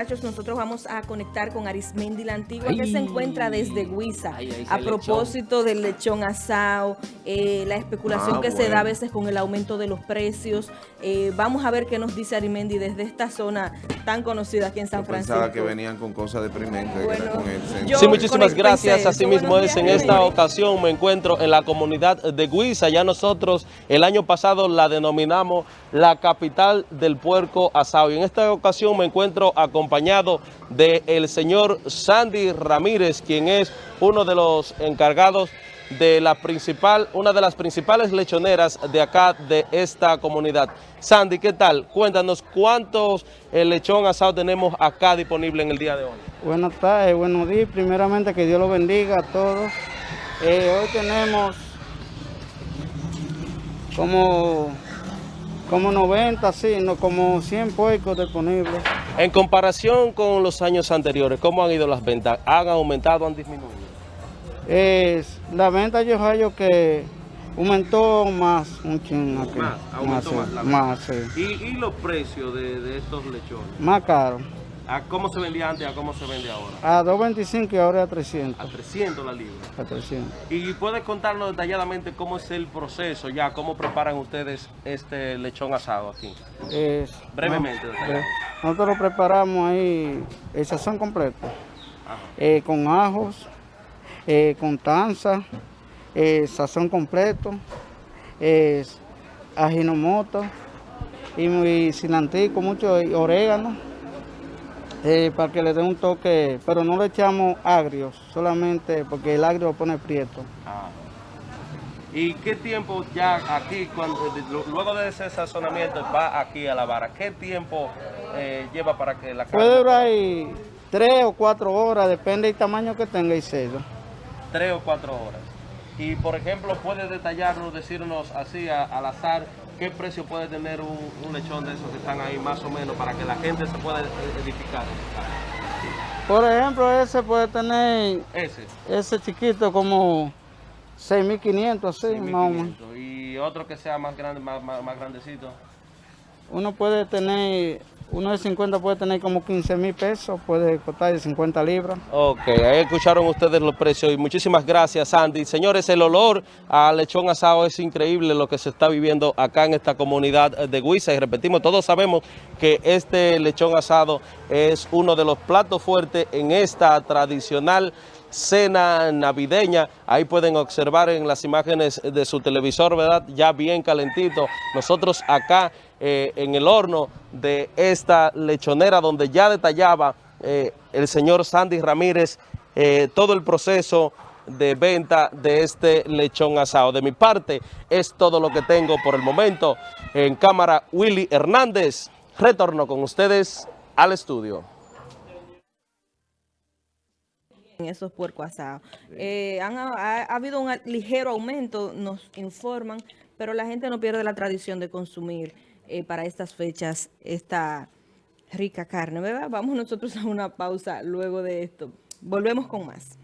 Nosotros vamos a conectar con Arismendi la Antigua, que se encuentra desde Huiza. a propósito del lechón asado, eh, la especulación ah, que se da a veces con el aumento de los precios. Eh, vamos a ver qué nos dice Arismendi desde esta zona tan conocida aquí en San Francisco. pensaba que venían con cosas deprimentes. sí, muchísimas gracias. Así mismo es, en esta ocasión me encuentro en la comunidad de Huiza. Ya nosotros el año pasado la denominamos la capital del puerco asado. Y en esta ocasión me encuentro acompañado acompañado del señor Sandy Ramírez, quien es uno de los encargados de la principal, una de las principales lechoneras de acá, de esta comunidad. Sandy, ¿qué tal? Cuéntanos cuántos eh, lechón asado tenemos acá disponible en el día de hoy. Buenas tardes, buenos días. Primeramente, que Dios lo bendiga a todos. Eh, hoy tenemos como como 90, sí, no, como 100 puercos disponibles. En comparación con los años anteriores, ¿cómo han ido las ventas? ¿Han aumentado o han disminuido? Es, la venta yo hallo que aumentó más un chingo aquí. Más, aumentó más, más, sí. ¿Y, los precios de, de estos lechones? Más caros. ¿A cómo se vendía antes a cómo se vende ahora? A 2.25 y ahora a 300. A 300 la libra. A 300. ¿Y puedes contarnos detalladamente cómo es el proceso ya? ¿Cómo preparan ustedes este lechón asado aquí? Brevemente. nosotros lo preparamos ahí, el sazón completo. Eh, con ajos, eh, con tanza, eh, sazón completo, ajinomoto y, y cilantro, mucho orégano eh, para que le dé un toque, pero no le echamos agrios, solamente porque el agrio lo pone prieto. Ah. ¿Y qué tiempo ya aquí, cuando, luego de ese sazonamiento, va aquí a la vara? ¿Qué tiempo eh, lleva para que la carne... Puede durar ahí tres o cuatro horas, depende del tamaño que tenga y sello. Tres o cuatro horas. Y, por ejemplo, puede detallarnos, decirnos así al azar, ¿qué precio puede tener un, lechón de esos que están ahí más o menos para que la gente se pueda edificar? Por ejemplo, ese puede tener... Ese. Ese chiquito como 6.500, así, más o menos. ¿Y otro que sea más grande, más, más grandecito? Uno puede tener uno de 50 puede tener como 15 mil pesos, puede costar de 50 libras. Ok, ahí escucharon ustedes los precios y muchísimas gracias, Andy. Señores, el olor a lechón asado es increíble lo que se está viviendo acá en esta comunidad de Guisa. Y repetimos, todos sabemos que este lechón asado es uno de los platos fuertes en esta tradicional cena navideña. Ahí pueden observar en las imágenes de su televisor, ¿verdad? Ya bien calentito. Nosotros acá eh, en el horno de esta lechonera donde ya detallaba eh, el señor Sandy Ramírez eh, todo el proceso de venta de este lechón asado. De mi parte, es todo lo que tengo por el momento. En cámara, Willy Hernández. Retorno con ustedes al estudio en esos puercos asados. Eh, ha, habido un ligero aumento, nos informan, pero la gente no pierde la tradición de consumir eh, para estas fechas esta rica carne, ¿verdad? Vamos nosotros a una pausa luego de esto. Volvemos con más.